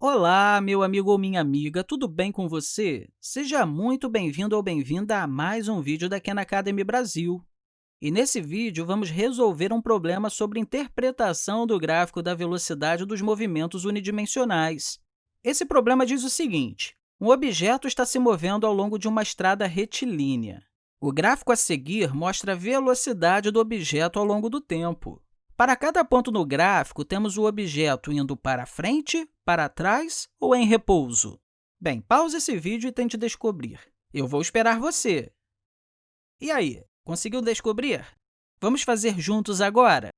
Olá, meu amigo ou minha amiga, tudo bem com você? Seja muito bem-vindo ou bem-vinda a mais um vídeo da Khan Academy Brasil. E nesse vídeo, vamos resolver um problema sobre interpretação do gráfico da velocidade dos movimentos unidimensionais. Esse problema diz o seguinte, um objeto está se movendo ao longo de uma estrada retilínea. O gráfico a seguir mostra a velocidade do objeto ao longo do tempo. Para cada ponto no gráfico, temos o objeto indo para frente, para trás ou em repouso. Bem, pause esse vídeo e tente descobrir. Eu vou esperar você. E aí, conseguiu descobrir? Vamos fazer juntos agora?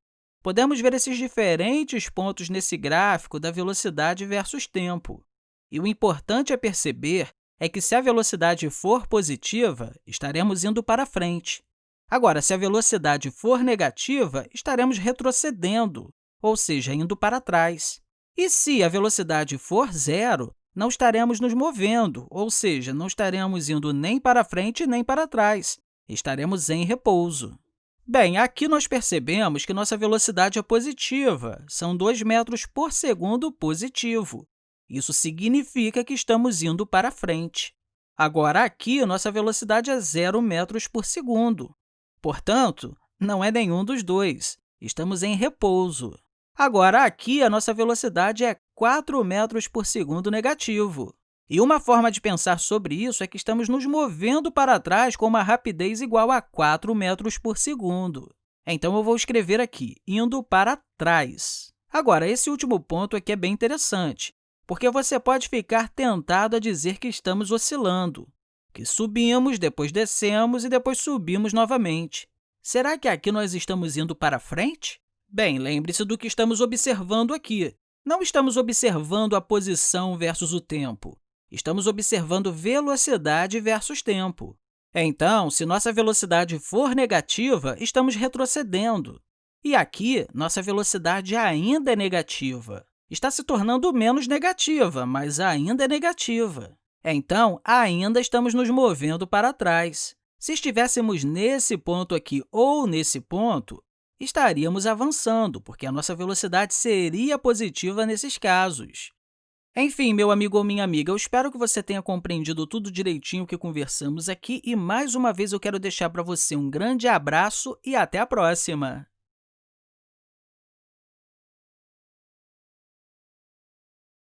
Podemos ver esses diferentes pontos nesse gráfico da velocidade versus tempo. E o importante a perceber é que, se a velocidade for positiva, estaremos indo para frente. Agora, se a velocidade for negativa, estaremos retrocedendo, ou seja, indo para trás. E se a velocidade for zero, não estaremos nos movendo, ou seja, não estaremos indo nem para frente nem para trás, estaremos em repouso. Bem, aqui nós percebemos que nossa velocidade é positiva, são 2 metros por segundo positivo. Isso significa que estamos indo para frente. Agora, aqui, nossa velocidade é 0 metros por segundo. Portanto, não é nenhum dos dois. Estamos em repouso. Agora, aqui, a nossa velocidade é 4 metros por segundo negativo. E uma forma de pensar sobre isso é que estamos nos movendo para trás com uma rapidez igual a 4 metros por segundo. Então, eu vou escrever aqui, indo para trás. Agora, esse último ponto aqui é bem interessante, porque você pode ficar tentado a dizer que estamos oscilando que subimos, depois descemos e depois subimos novamente. Será que aqui nós estamos indo para frente? Bem, lembre-se do que estamos observando aqui. Não estamos observando a posição versus o tempo. Estamos observando velocidade versus tempo. Então, se nossa velocidade for negativa, estamos retrocedendo. E aqui, nossa velocidade ainda é negativa. Está se tornando menos negativa, mas ainda é negativa. Então, ainda estamos nos movendo para trás. Se estivéssemos nesse ponto aqui ou nesse ponto, estaríamos avançando, porque a nossa velocidade seria positiva nesses casos. Enfim, meu amigo ou minha amiga, eu espero que você tenha compreendido tudo direitinho que conversamos aqui e, mais uma vez, eu quero deixar para você um grande abraço e até a próxima!